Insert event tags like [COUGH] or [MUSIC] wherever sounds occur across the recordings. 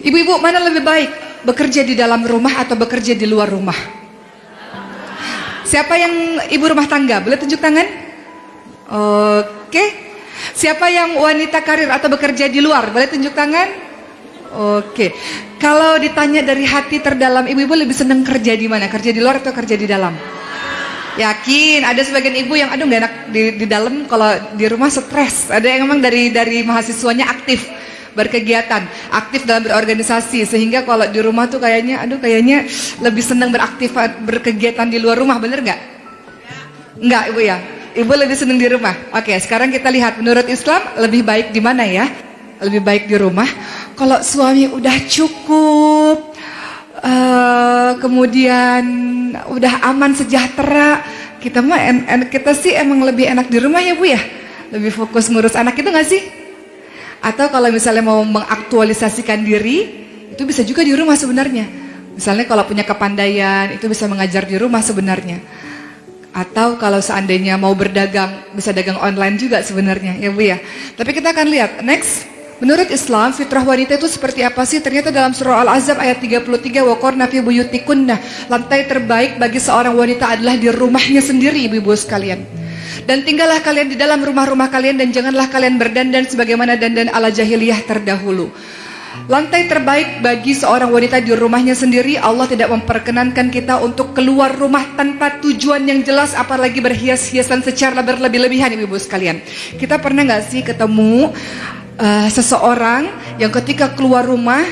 Ibu-ibu mana lebih baik? Bekerja di dalam rumah atau bekerja di luar rumah? Siapa yang ibu rumah tangga? Boleh tunjuk tangan? Oke. Siapa yang wanita karir atau bekerja di luar? Boleh tunjuk tangan? Oke. Kalau ditanya dari hati terdalam, ibu-ibu lebih senang kerja di mana? Kerja di luar atau kerja di dalam? Yakin, ada sebagian ibu yang aduh gak enak di, di dalam kalau di rumah stres. Ada yang memang dari dari mahasiswanya aktif berkegiatan, aktif dalam berorganisasi sehingga kalau di rumah tuh kayaknya aduh kayaknya lebih senang beraktif berkegiatan di luar rumah, bener nggak? Nggak ibu ya? Ibu lebih senang di rumah. Oke, sekarang kita lihat menurut Islam lebih baik di mana ya? Lebih baik di rumah. Kalau suami udah cukup, uh, kemudian udah aman sejahtera, kita mah en, en, kita sih emang lebih enak di rumah ya bu ya? Lebih fokus ngurus anak itu nggak sih? Atau kalau misalnya mau mengaktualisasikan diri, itu bisa juga di rumah sebenarnya. Misalnya kalau punya kepandaian, itu bisa mengajar di rumah sebenarnya. Atau kalau seandainya mau berdagang, bisa dagang online juga sebenarnya, ya Bu ya. Tapi kita akan lihat, next. Menurut Islam, fitrah wanita itu seperti apa sih? Ternyata dalam surah Al-Azab ayat 33, Wakor nafi buyutikunna, lantai terbaik bagi seorang wanita adalah di rumahnya sendiri, ibu-ibu sekalian. Dan tinggallah kalian di dalam rumah-rumah kalian dan janganlah kalian berdandan sebagaimana dandan ala jahiliyah terdahulu. Lantai terbaik bagi seorang wanita di rumahnya sendiri Allah tidak memperkenankan kita untuk keluar rumah tanpa tujuan yang jelas apalagi berhias-hiasan secara berlebih-lebihan ibu-ibu sekalian. Kita pernah nggak sih ketemu uh, seseorang yang ketika keluar rumah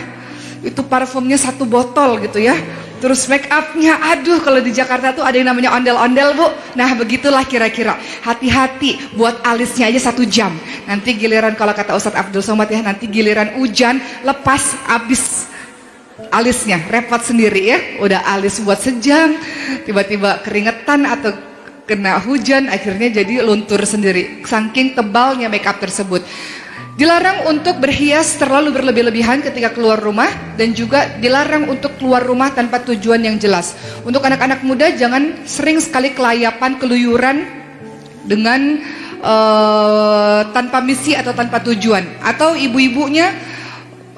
itu parfumnya satu botol gitu ya Terus make upnya, aduh kalau di Jakarta tuh ada yang namanya ondel-ondel bu. Nah begitulah kira-kira. Hati-hati buat alisnya aja satu jam. Nanti giliran kalau kata Ustadz Abdul Somad ya, nanti giliran hujan lepas abis alisnya, repot sendiri ya. Udah alis buat sejam, tiba-tiba keringetan atau kena hujan, akhirnya jadi luntur sendiri. Saking tebalnya make up tersebut. Dilarang untuk berhias terlalu berlebih-lebihan ketika keluar rumah dan juga dilarang untuk keluar rumah tanpa tujuan yang jelas. Untuk anak-anak muda jangan sering sekali kelayapan, keluyuran dengan uh, tanpa misi atau tanpa tujuan. Atau ibu-ibunya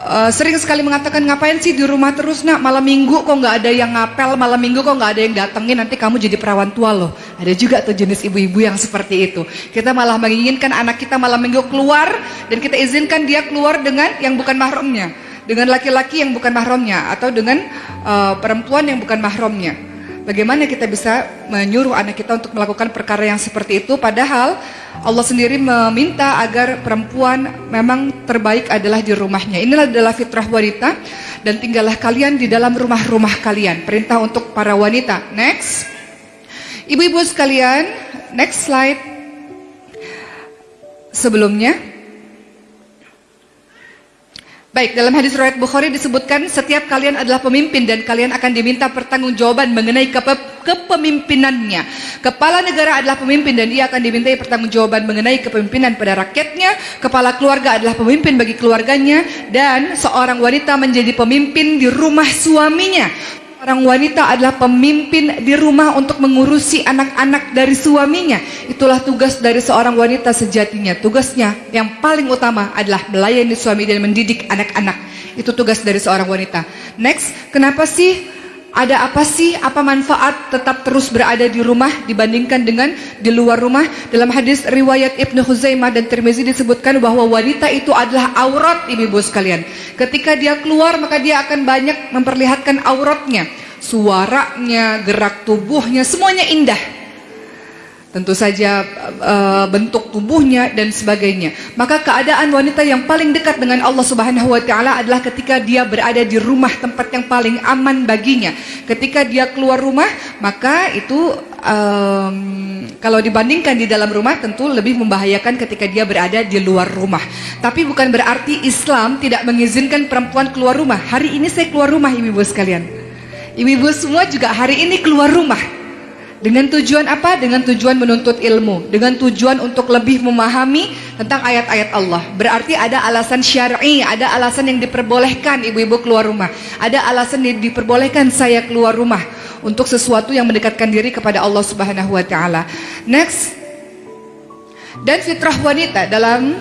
Uh, sering sekali mengatakan ngapain sih di rumah terus nak? Malam minggu kok nggak ada yang ngapel malam minggu kok nggak ada yang datengin nanti kamu jadi perawan tua loh. Ada juga tuh jenis ibu-ibu yang seperti itu. Kita malah menginginkan anak kita malam minggu keluar dan kita izinkan dia keluar dengan yang bukan mahramnya. Dengan laki-laki yang bukan mahramnya atau dengan uh, perempuan yang bukan mahramnya bagaimana kita bisa menyuruh anak kita untuk melakukan perkara yang seperti itu padahal Allah sendiri meminta agar perempuan memang terbaik adalah di rumahnya. Inilah adalah fitrah wanita dan tinggallah kalian di dalam rumah-rumah kalian. Perintah untuk para wanita. Next. Ibu-ibu sekalian, next slide. Sebelumnya Baik, dalam hadis riwayat Bukhari disebutkan setiap kalian adalah pemimpin dan kalian akan diminta pertanggungjawaban mengenai kepe kepemimpinannya. Kepala negara adalah pemimpin dan ia akan dimintai pertanggungjawaban mengenai kepemimpinan pada rakyatnya. Kepala keluarga adalah pemimpin bagi keluarganya dan seorang wanita menjadi pemimpin di rumah suaminya. Orang wanita adalah pemimpin di rumah untuk mengurusi anak-anak dari suaminya. Itulah tugas dari seorang wanita sejatinya. Tugasnya yang paling utama adalah melayani suami dan mendidik anak-anak. Itu tugas dari seorang wanita. Next, kenapa sih ada apa sih, apa manfaat tetap terus berada di rumah dibandingkan dengan di luar rumah? Dalam hadis riwayat Ibnu Huzaimah dan Tirmizi disebutkan bahwa wanita itu adalah aurat ibu-ibu sekalian. Ketika dia keluar maka dia akan banyak memperlihatkan auratnya. Suaranya, gerak tubuhnya, semuanya indah. Tentu saja e, bentuk tubuhnya dan sebagainya. Maka keadaan wanita yang paling dekat dengan Allah Subhanahu wa taala adalah ketika dia berada di rumah tempat yang paling aman baginya. Ketika dia keluar rumah, maka itu um, kalau dibandingkan di dalam rumah tentu lebih membahayakan ketika dia berada di luar rumah. Tapi bukan berarti Islam tidak mengizinkan perempuan keluar rumah. Hari ini saya keluar rumah ibu-ibu sekalian. Ibu-ibu semua juga hari ini keluar rumah. Dengan tujuan apa? Dengan tujuan menuntut ilmu, dengan tujuan untuk lebih memahami tentang ayat-ayat Allah. Berarti ada alasan syar'i, ada alasan yang diperbolehkan ibu-ibu keluar rumah. Ada alasan yang diperbolehkan saya keluar rumah untuk sesuatu yang mendekatkan diri kepada Allah Subhanahu wa taala. Next. Dan fitrah wanita dalam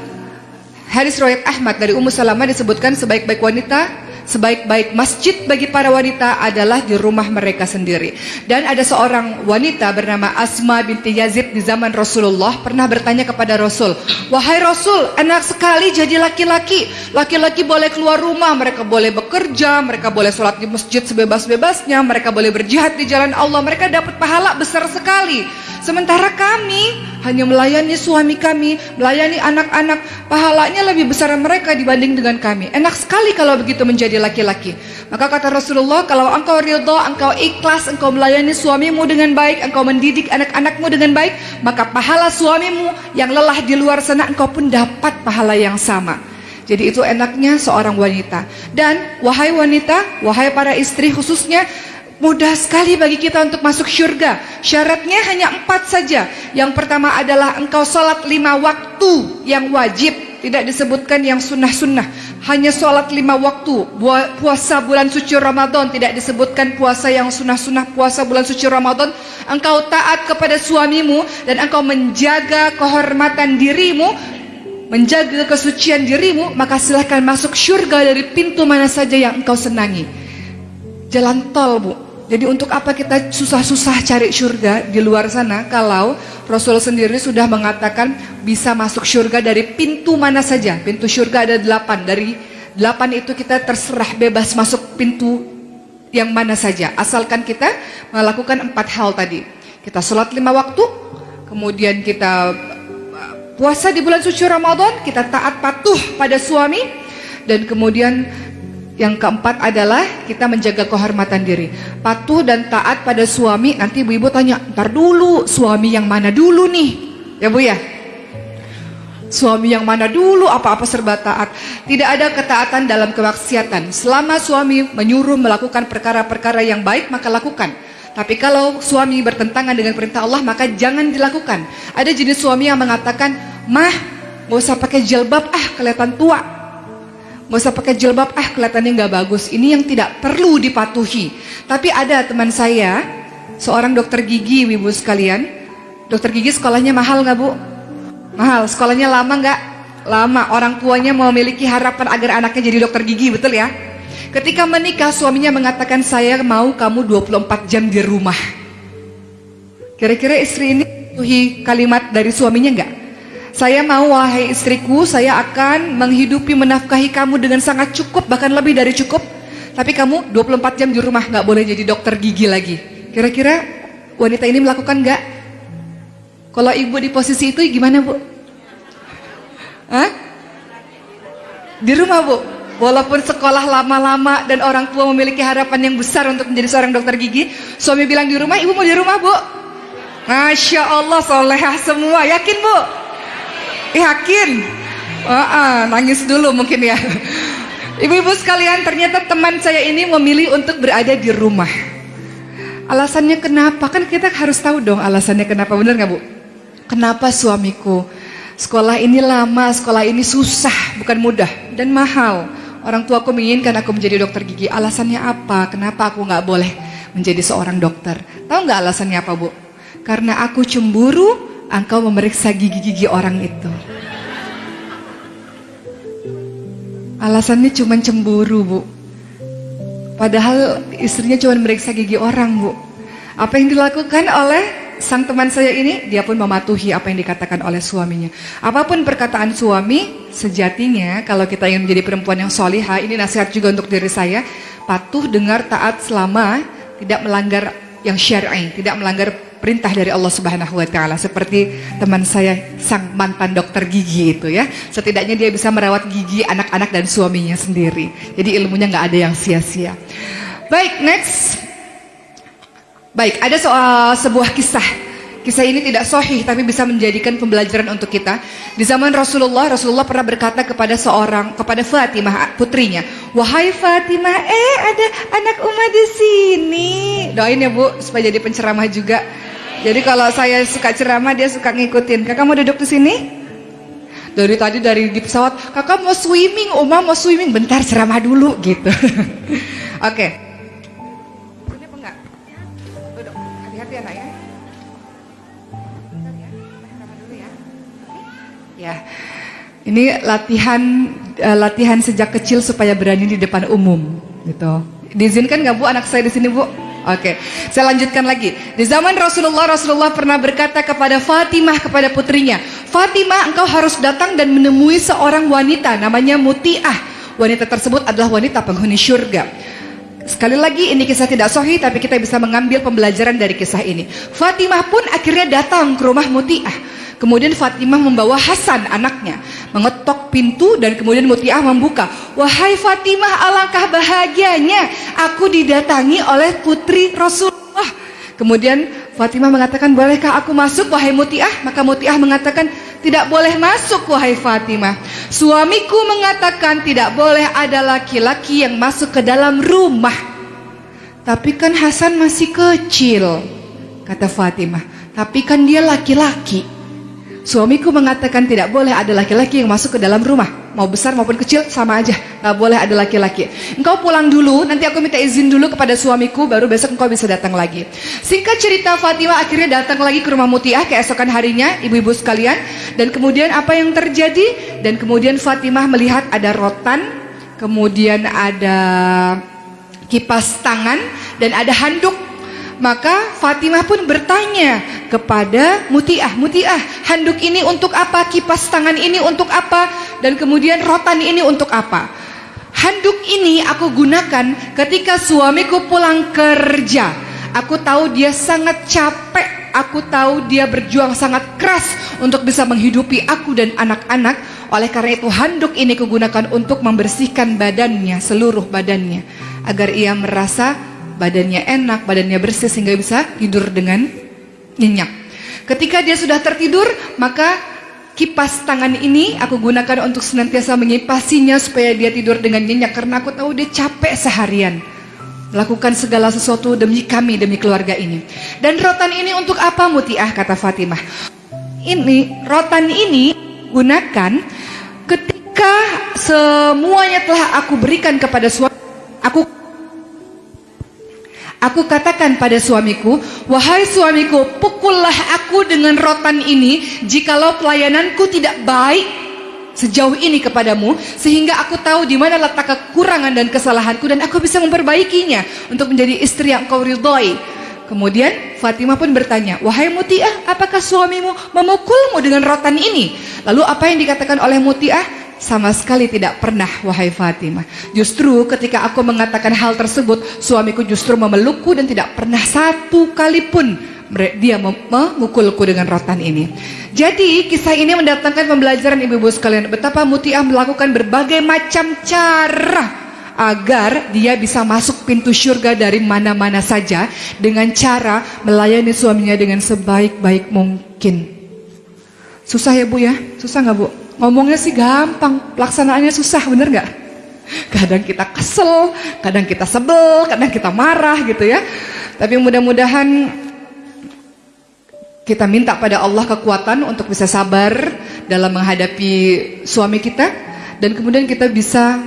hadis riwayat Ahmad dari Ummu Salamah disebutkan sebaik-baik wanita sebaik-baik masjid bagi para wanita adalah di rumah mereka sendiri. Dan ada seorang wanita bernama Asma binti Yazid di zaman Rasulullah pernah bertanya kepada Rasul, "Wahai Rasul, enak sekali jadi laki-laki. Laki-laki boleh keluar rumah, mereka boleh bekerja, mereka boleh sholat di masjid sebebas-bebasnya, mereka boleh berjihad di jalan Allah, mereka dapat pahala besar sekali. Sementara kami hanya melayani suami kami, melayani anak-anak, pahalanya lebih besar mereka dibanding dengan kami. Enak sekali kalau begitu menjadi laki-laki. Maka kata Rasulullah, kalau engkau ridho, engkau ikhlas, engkau melayani suamimu dengan baik, engkau mendidik anak-anakmu dengan baik, maka pahala suamimu yang lelah di luar sana engkau pun dapat pahala yang sama. Jadi itu enaknya seorang wanita. Dan wahai wanita, wahai para istri khususnya, Mudah sekali bagi kita untuk masuk syurga. Syaratnya hanya empat saja. Yang pertama adalah engkau sholat lima waktu yang wajib. Tidak disebutkan yang sunnah-sunnah. Hanya sholat lima waktu. Puasa bulan suci Ramadan. Tidak disebutkan puasa yang sunnah-sunnah. Puasa bulan suci Ramadan. Engkau taat kepada suamimu. Dan engkau menjaga kehormatan dirimu. Menjaga kesucian dirimu. Maka silahkan masuk syurga dari pintu mana saja yang engkau senangi. Jalan tol bu jadi untuk apa kita susah-susah cari surga di luar sana kalau Rasul sendiri sudah mengatakan bisa masuk surga dari pintu mana saja. Pintu surga ada delapan. Dari delapan itu kita terserah bebas masuk pintu yang mana saja. Asalkan kita melakukan empat hal tadi. Kita sholat lima waktu, kemudian kita uh, puasa di bulan suci Ramadan, kita taat patuh pada suami, dan kemudian yang keempat adalah kita menjaga kehormatan diri. Patuh dan taat pada suami. Nanti ibu-ibu tanya, ntar dulu suami yang mana dulu nih? Ya bu ya? Suami yang mana dulu apa-apa serba taat. Tidak ada ketaatan dalam kemaksiatan. Selama suami menyuruh melakukan perkara-perkara yang baik maka lakukan. Tapi kalau suami bertentangan dengan perintah Allah maka jangan dilakukan. Ada jenis suami yang mengatakan, mah gak usah pakai jilbab ah kelihatan tua Gak usah pakai jilbab, ah kelihatannya nggak bagus. Ini yang tidak perlu dipatuhi. Tapi ada teman saya, seorang dokter gigi, ibu sekalian. Dokter gigi sekolahnya mahal nggak bu? Mahal. Sekolahnya lama nggak? Lama. Orang tuanya mau memiliki harapan agar anaknya jadi dokter gigi, betul ya? Ketika menikah, suaminya mengatakan saya mau kamu 24 jam di rumah. Kira-kira istri ini tuhi kalimat dari suaminya nggak? Saya mau wahai istriku, saya akan menghidupi menafkahi kamu dengan sangat cukup, bahkan lebih dari cukup. Tapi kamu 24 jam di rumah, nggak boleh jadi dokter gigi lagi. Kira-kira wanita ini melakukan nggak? Kalau ibu di posisi itu gimana bu? Hah? Di rumah bu? Walaupun sekolah lama-lama dan orang tua memiliki harapan yang besar untuk menjadi seorang dokter gigi, suami bilang di rumah, ibu mau di rumah bu? Masya Allah, solehah semua, yakin bu? Yakin? Oh, uh, nangis dulu mungkin ya. Ibu-ibu sekalian, ternyata teman saya ini memilih untuk berada di rumah. Alasannya kenapa? Kan kita harus tahu dong alasannya kenapa, benar nggak bu? Kenapa suamiku? Sekolah ini lama, sekolah ini susah, bukan mudah dan mahal. Orang tua aku menginginkan aku menjadi dokter gigi. Alasannya apa? Kenapa aku nggak boleh menjadi seorang dokter? Tahu nggak alasannya apa bu? Karena aku cemburu engkau memeriksa gigi-gigi orang itu. Alasannya cuma cemburu, Bu. Padahal istrinya cuma memeriksa gigi orang, Bu. Apa yang dilakukan oleh sang teman saya ini, dia pun mematuhi apa yang dikatakan oleh suaminya. Apa pun perkataan suami, sejatinya kalau kita ingin menjadi perempuan yang solihah, ini nasihat juga untuk diri saya, patuh dengar taat selama tidak melanggar yang syar'i, tidak melanggar perintah dari Allah Subhanahu wa taala seperti teman saya sang mantan dokter gigi itu ya. Setidaknya dia bisa merawat gigi anak-anak dan suaminya sendiri. Jadi ilmunya nggak ada yang sia-sia. Baik, next. Baik, ada soal sebuah kisah Kisah ini tidak sohih tapi bisa menjadikan pembelajaran untuk kita. Di zaman Rasulullah, Rasulullah pernah berkata kepada seorang, kepada Fatimah putrinya, Wahai Fatimah, eh ada anak umat di sini. Doain ya bu, supaya jadi penceramah juga. Jadi kalau saya suka ceramah dia suka ngikutin. Kakak mau duduk di sini? Dari tadi dari di pesawat, kakak mau swimming, Oma mau swimming, bentar ceramah dulu gitu. [LAUGHS] Oke. Okay. Ini latihan uh, latihan sejak kecil supaya berani di depan umum, gitu. Diizinkan nggak bu anak saya di sini bu? Oke, saya lanjutkan lagi. Di zaman Rasulullah, Rasulullah pernah berkata kepada Fatimah kepada putrinya, Fatimah, engkau harus datang dan menemui seorang wanita namanya Mutiah. Wanita tersebut adalah wanita penghuni syurga. Sekali lagi ini kisah tidak sahih tapi kita bisa mengambil pembelajaran dari kisah ini. Fatimah pun akhirnya datang ke rumah Mutiah. Kemudian Fatimah membawa Hasan anaknya mengetok pintu dan kemudian Mutiah membuka. Wahai Fatimah alangkah bahagianya aku didatangi oleh putri Rasulullah. Kemudian Fatimah mengatakan bolehkah aku masuk wahai Mutiah? Maka Mutiah mengatakan tidak boleh masuk wahai Fatimah. Suamiku mengatakan tidak boleh ada laki-laki yang masuk ke dalam rumah. Tapi kan Hasan masih kecil kata Fatimah. Tapi kan dia laki-laki. Suamiku mengatakan tidak boleh ada laki-laki yang masuk ke dalam rumah. Mau besar maupun kecil sama aja. Gak boleh ada laki-laki. Engkau pulang dulu, nanti aku minta izin dulu kepada suamiku, baru besok engkau bisa datang lagi. Singkat cerita Fatimah akhirnya datang lagi ke rumah Mutiah keesokan harinya, ibu-ibu sekalian. Dan kemudian apa yang terjadi? Dan kemudian Fatimah melihat ada rotan, kemudian ada kipas tangan, dan ada handuk maka Fatimah pun bertanya kepada Mutiah, Mutiah, handuk ini untuk apa? Kipas tangan ini untuk apa? Dan kemudian rotan ini untuk apa? Handuk ini aku gunakan ketika suamiku pulang kerja. Aku tahu dia sangat capek, aku tahu dia berjuang sangat keras untuk bisa menghidupi aku dan anak-anak. Oleh karena itu handuk ini kugunakan untuk membersihkan badannya, seluruh badannya. Agar ia merasa badannya enak, badannya bersih sehingga bisa tidur dengan nyenyak. Ketika dia sudah tertidur, maka kipas tangan ini aku gunakan untuk senantiasa mengipasinya supaya dia tidur dengan nyenyak karena aku tahu dia capek seharian. Melakukan segala sesuatu demi kami, demi keluarga ini. Dan rotan ini untuk apa Mutiah kata Fatimah? Ini rotan ini gunakan ketika semuanya telah aku berikan kepada suami aku Aku katakan pada suamiku, wahai suamiku, pukullah aku dengan rotan ini jikalau pelayananku tidak baik sejauh ini kepadamu sehingga aku tahu di mana letak kekurangan dan kesalahanku dan aku bisa memperbaikinya untuk menjadi istri yang kau ridhoi. Kemudian Fatimah pun bertanya, wahai Mutiah, apakah suamimu memukulmu dengan rotan ini? Lalu apa yang dikatakan oleh Mutiah? Sama sekali tidak pernah wahai Fatimah Justru ketika aku mengatakan hal tersebut Suamiku justru memelukku dan tidak pernah satu kali pun Dia memukulku dengan rotan ini Jadi kisah ini mendatangkan pembelajaran ibu-ibu sekalian Betapa Mutiah melakukan berbagai macam cara Agar dia bisa masuk pintu surga dari mana-mana saja Dengan cara melayani suaminya dengan sebaik-baik mungkin Susah ya bu ya? Susah nggak bu? Ngomongnya sih gampang, pelaksanaannya susah, bener gak? Kadang kita kesel, kadang kita sebel, kadang kita marah gitu ya. Tapi mudah-mudahan kita minta pada Allah kekuatan untuk bisa sabar dalam menghadapi suami kita dan kemudian kita bisa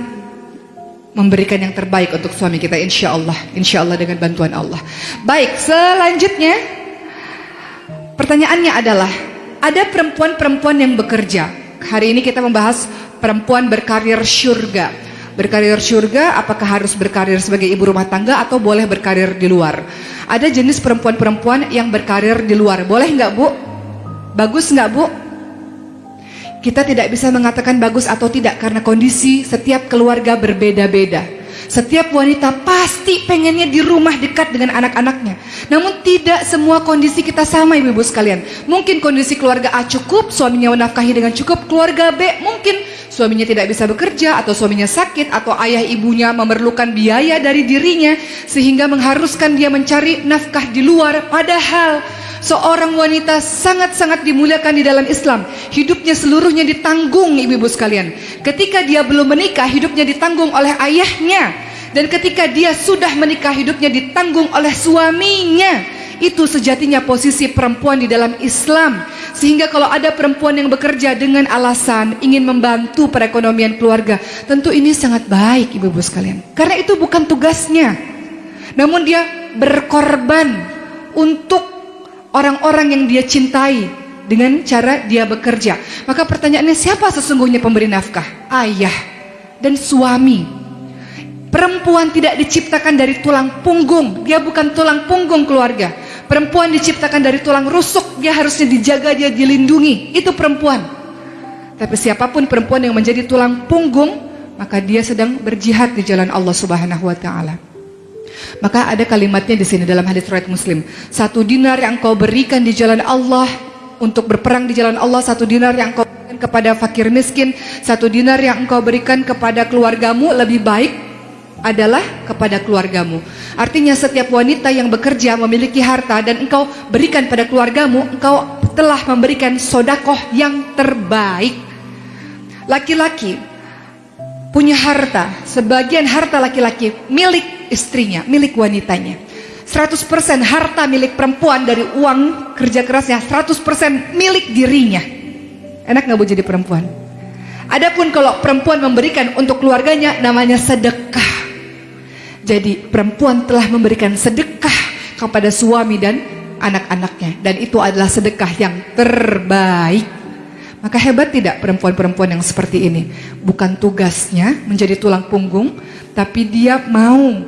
memberikan yang terbaik untuk suami kita insya Allah insya Allah dengan bantuan Allah baik selanjutnya pertanyaannya adalah ada perempuan-perempuan yang bekerja Hari ini kita membahas perempuan berkarir syurga. Berkarir syurga apakah harus berkarir sebagai ibu rumah tangga atau boleh berkarir di luar? Ada jenis perempuan-perempuan yang berkarir di luar. Boleh nggak bu? Bagus nggak bu? Kita tidak bisa mengatakan bagus atau tidak karena kondisi setiap keluarga berbeda-beda. Setiap wanita pasti pengennya di rumah dekat dengan anak-anaknya. Namun tidak semua kondisi kita sama ibu-ibu sekalian. Mungkin kondisi keluarga A cukup, suaminya menafkahi dengan cukup. Keluarga B mungkin suaminya tidak bisa bekerja atau suaminya sakit atau ayah ibunya memerlukan biaya dari dirinya sehingga mengharuskan dia mencari nafkah di luar. Padahal seorang wanita sangat-sangat dimuliakan di dalam Islam. Hidupnya seluruhnya ditanggung ibu-ibu sekalian. Ketika dia belum menikah, hidupnya ditanggung oleh ayahnya. Dan ketika dia sudah menikah, hidupnya ditanggung oleh suaminya. Itu sejatinya posisi perempuan di dalam Islam. Sehingga kalau ada perempuan yang bekerja dengan alasan ingin membantu perekonomian keluarga, tentu ini sangat baik ibu-ibu sekalian. Karena itu bukan tugasnya. Namun dia berkorban untuk orang-orang yang dia cintai dengan cara dia bekerja. Maka pertanyaannya siapa sesungguhnya pemberi nafkah? Ayah dan suami. Perempuan tidak diciptakan dari tulang punggung, dia bukan tulang punggung keluarga. Perempuan diciptakan dari tulang rusuk, dia harusnya dijaga, dia dilindungi. Itu perempuan. Tapi siapa pun perempuan yang menjadi tulang punggung, maka dia sedang berjihad di jalan Allah Subhanahu wa taala. Maka ada kalimatnya di sini dalam hadis riwayat Muslim. Satu dinar yang kau berikan di jalan Allah untuk berperang di jalan Allah, satu dinar yang kau berikan kepada fakir miskin, satu dinar yang engkau berikan kepada keluargamu lebih baik adalah kepada keluargamu. Artinya setiap wanita yang bekerja memiliki harta dan engkau berikan pada keluargamu, engkau telah memberikan sodakoh yang terbaik. Laki-laki punya harta, sebagian harta laki-laki milik istrinya, milik wanitanya. 100% harta milik perempuan dari uang kerja kerasnya, 100% milik dirinya. Enak nggak bu jadi perempuan? Adapun kalau perempuan memberikan untuk keluarganya namanya sedekah. Jadi perempuan telah memberikan sedekah kepada suami dan anak-anaknya dan itu adalah sedekah yang terbaik. Maka hebat tidak perempuan-perempuan yang seperti ini? Bukan tugasnya menjadi tulang punggung, tapi dia mau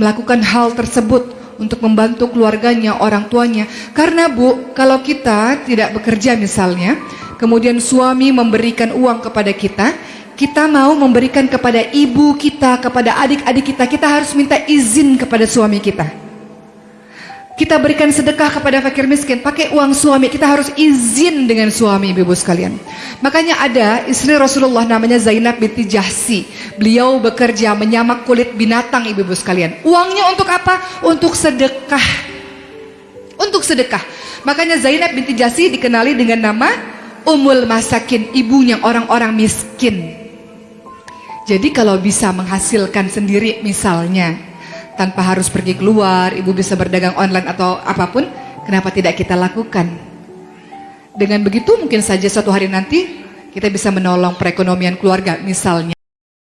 melakukan hal tersebut untuk membantu keluarganya, orang tuanya. Karena Bu, kalau kita tidak bekerja misalnya, kemudian suami memberikan uang kepada kita, kita mau memberikan kepada ibu kita, kepada adik-adik kita, kita harus minta izin kepada suami kita. Kita berikan sedekah kepada fakir miskin, pakai uang suami, kita harus izin dengan suami ibu-ibu sekalian. Makanya ada istri Rasulullah namanya Zainab binti Jahsi. Beliau bekerja menyamak kulit binatang ibu-ibu sekalian. Uangnya untuk apa? Untuk sedekah. Untuk sedekah. Makanya Zainab binti Jahsi dikenali dengan nama Umul Masakin, ibunya orang-orang miskin. Jadi kalau bisa menghasilkan sendiri misalnya tanpa harus pergi keluar, ibu bisa berdagang online atau apa pun, kenapa tidak kita lakukan? Dengan begitu mungkin saja suatu hari nanti kita bisa menolong perekonomian keluarga misalnya.